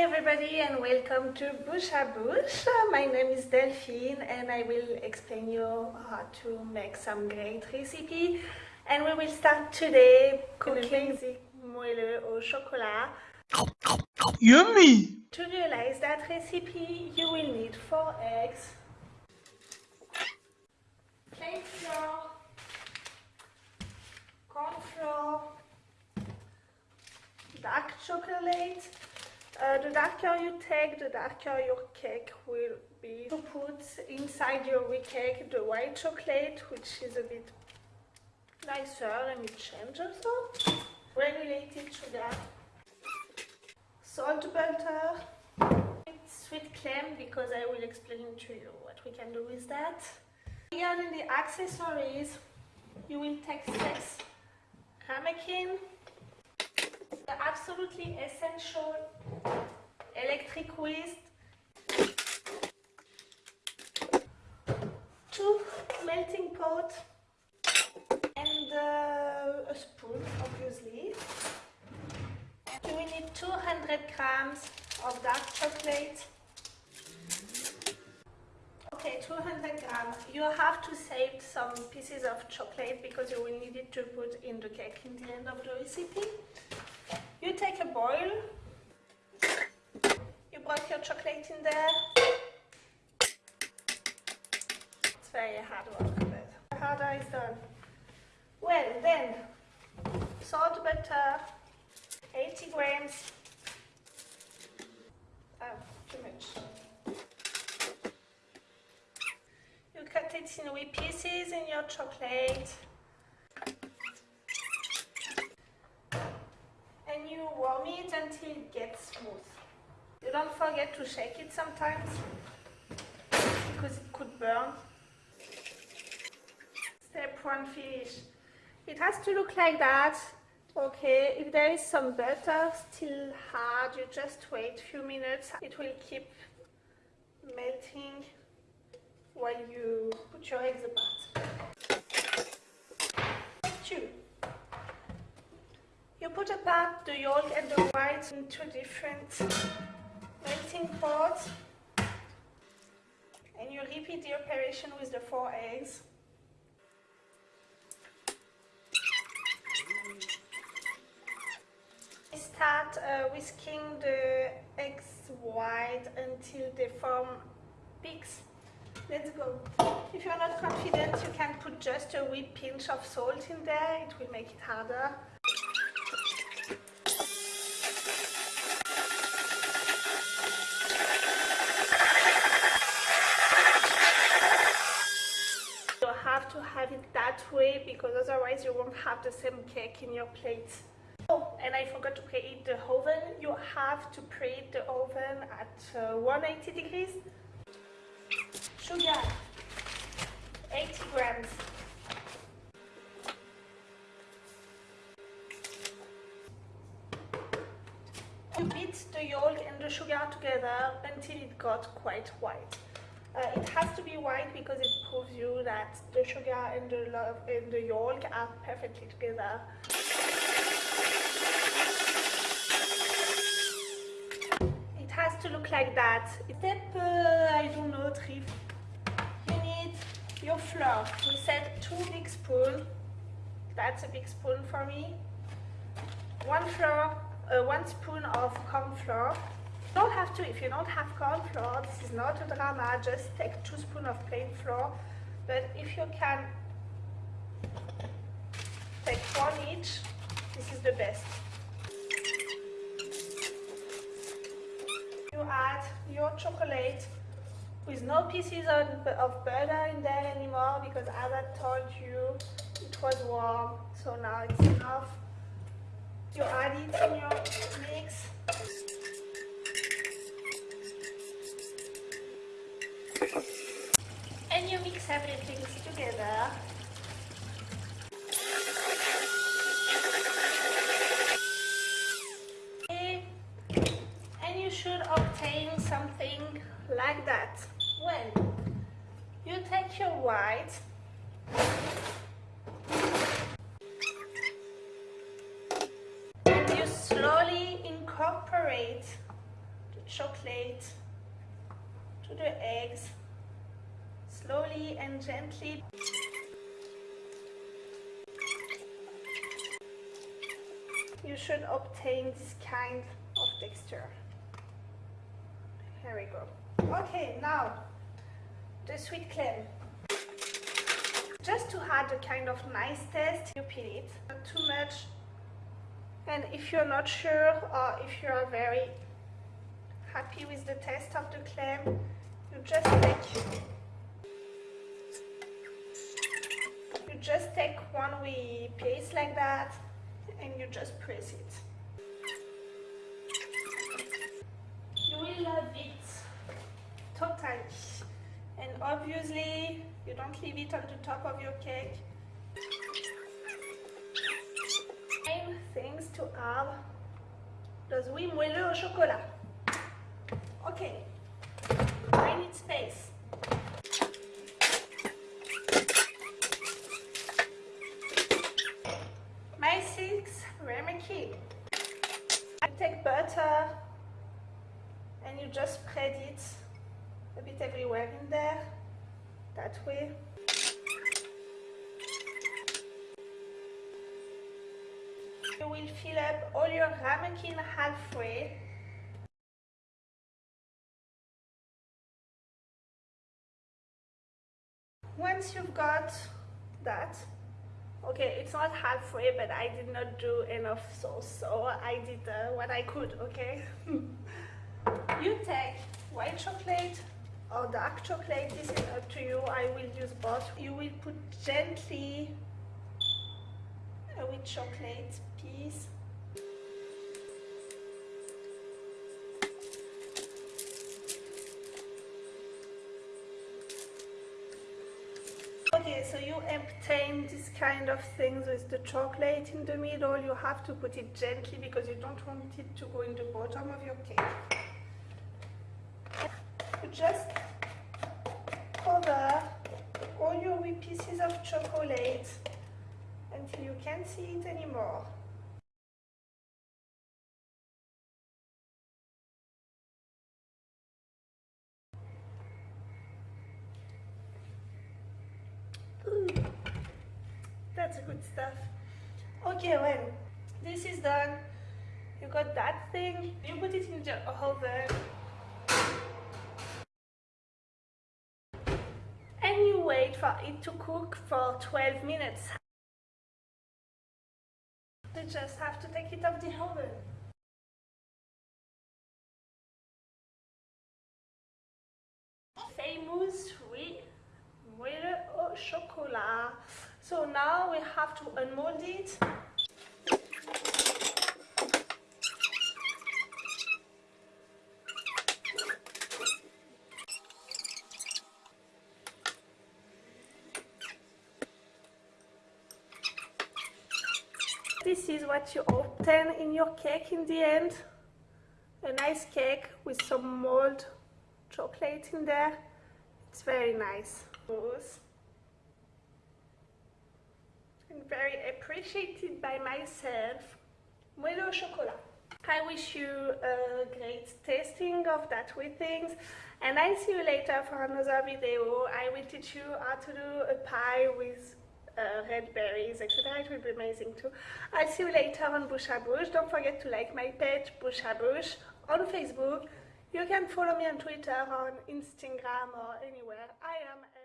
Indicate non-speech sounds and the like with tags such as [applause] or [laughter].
everybody and welcome to Bouche à Bouche. My name is Delphine and I will explain you how to make some great recipe. And we will start today cooking the moelleux au chocolat. Yummy! To realize that recipe you will need 4 eggs, plain flour, corn flour, dark chocolate, uh, the darker you take, the darker your cake will be. To put inside your cake the white chocolate, which is a bit nicer and it changes also. Granulated sugar, salt butter, sweet cream because I will explain to you what we can do with that. Regarding the accessories, you will take six ramekin, the absolutely essential electric whisk, two melting pot, and uh, a spoon obviously. Will need 200 grams of dark chocolate. Okay, 200 grams. You have to save some pieces of chocolate because you will need it to put in the cake in the end of the recipe. You take a bowl put your chocolate in there. It's very hard work, the harder is done. Well, then, salt butter, 80 grams. Oh, too much. You cut it in wee pieces in your chocolate. And you warm it until it gets smooth. You don't forget to shake it sometimes because it could burn. Step one finish. It has to look like that. Okay, if there is some butter still hard, you just wait a few minutes. It will keep melting while you put your eggs apart. Two. You put apart the yolk and the white in two different melting pot and you repeat the operation with the four eggs. Start uh, whisking the eggs white until they form peaks. Let's go. If you're not confident, you can put just a wee pinch of salt in there. It will make it harder. It that way because otherwise you won't have the same cake in your plate. Oh, and I forgot to preheat the oven. You have to preheat the oven at uh, 180 degrees. Sugar, 80 grams. You beat the yolk and the sugar together until it got quite white. Uh, it has to be white because it proves you that the sugar and the, love, and the yolk are perfectly together. It has to look like that. Step, uh, I don't know, three. You need your flour. We said two big spoons. That's a big spoon for me. One flour, uh, one spoon of corn flour don't have to, if you don't have corn flour, this is not a drama, just take two spoons of plain flour. But if you can take one each, this is the best. You add your chocolate with no pieces of butter in there anymore because as I told you, it was warm, so now it's enough. You add it in your mix. And you mix everything together. And you should obtain something like that. Well, you take your white and you slowly incorporate the chocolate to the eggs slowly and gently. You should obtain this kind of texture. Here we go. Okay, now the sweet clam. Just to add a kind of nice taste, you peel it. Not too much. And if you're not sure or if you are very happy with the taste of the clam, you just take you just take one wee piece like that and you just press it. You will love it totally. And obviously you don't leave it on the top of your cake. Same things to add those oui moelleux au chocolat. Okay, I need space. My six ramekin. I take butter and just spread it a bit everywhere in there, that way. You will fill up all your ramekin halfway. Once you've got that okay it's not halfway but I did not do enough sauce so I did uh, what I could okay [laughs] you take white chocolate or dark chocolate this is up to you I will use both you will put gently a white chocolate piece Okay, so you obtain this kind of things with the chocolate in the middle. You have to put it gently because you don't want it to go in the bottom of your cake. Just cover all your pieces of chocolate until you can't see it anymore. That's good stuff. Okay, when this is done, you got that thing, you put it in the oven. And you wait for it to cook for 12 minutes. You just have to take it off the oven. Famous, oui, moelle au chocolat. So now we have to unmold it. This is what you obtain in your cake in the end. A nice cake with some mold chocolate in there. It's very nice. And very appreciated by myself. Moelleux au chocolat. I wish you a great tasting of that with things and I see you later for another video. I will teach you how to do a pie with uh, red berries, etc. It will be amazing too. I'll see you later on à Bouche. Don't forget to like my page à Bouche on Facebook. You can follow me on Twitter, on Instagram or anywhere. I am